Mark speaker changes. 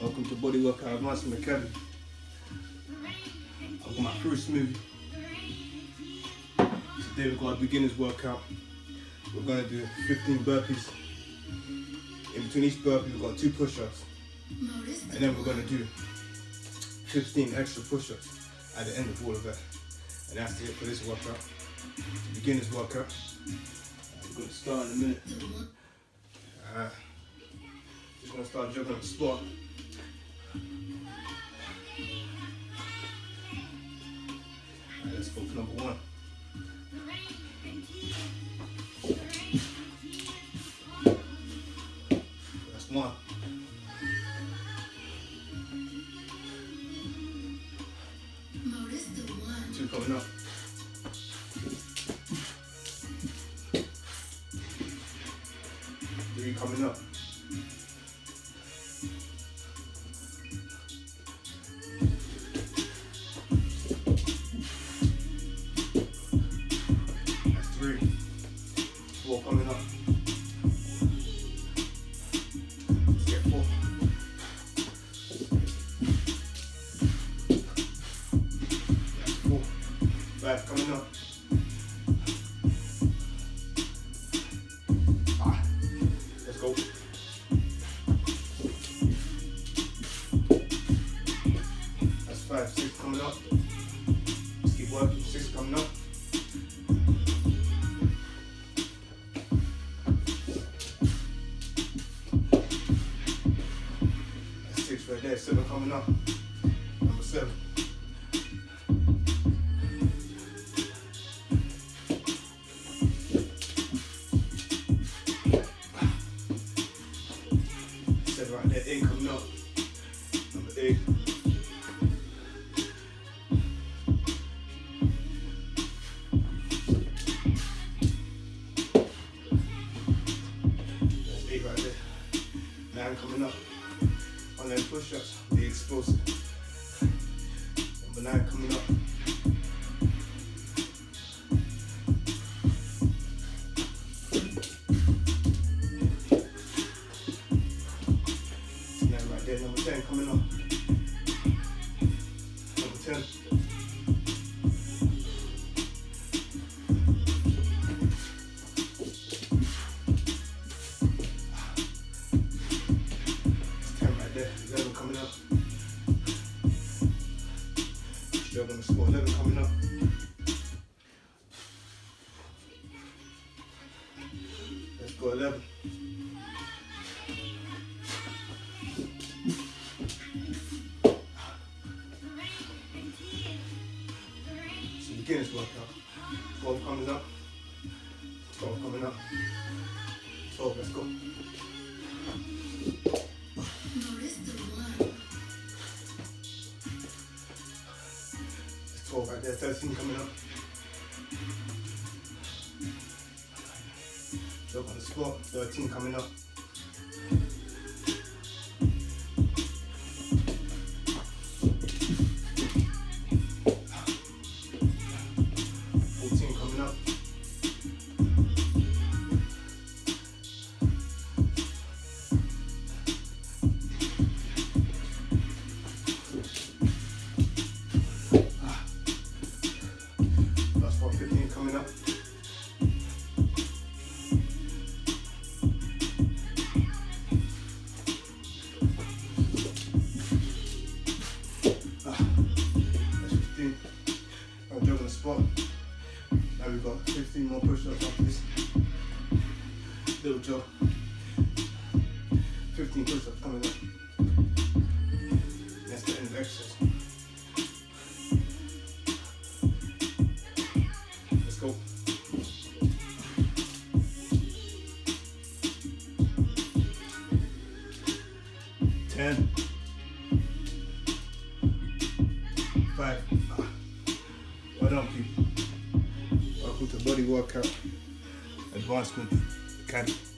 Speaker 1: Welcome to Body Workout Advancement Academy. I've got my fruit smoothie. Today we've got a beginner's workout. We're going to do 15 burpees. In between each burpee we've got two push-ups. And then we're going to do 15 extra push-ups at the end of all of that. And that's it for this workout. Beginner's workout. We're going to start in a minute. Uh, just going to start jumping on the spot. Alright, let's go for number one. That's one. Two coming up. Three coming up. Five coming up. Let's go. That's five. Six coming up. Keep working. Six coming up. Six right there. Seven coming up. Seven right there. Eight coming up. Number eight. That's eight right there. Nine coming up. On them push-ups, the explosive. Number nine coming up. Score. Eleven coming up. Let's go eleven. It's a beginner's workout. Twelve coming up. Twelve coming up. Twelve. Let's go. 12 right there, 13 coming up. Jump on the spot, 13 coming up. Little jump. 15 push-ups coming up. That's the end of exercise. Let's go. Ten. Five. Well done, people. Welcome to Body Workout Advancement Academy.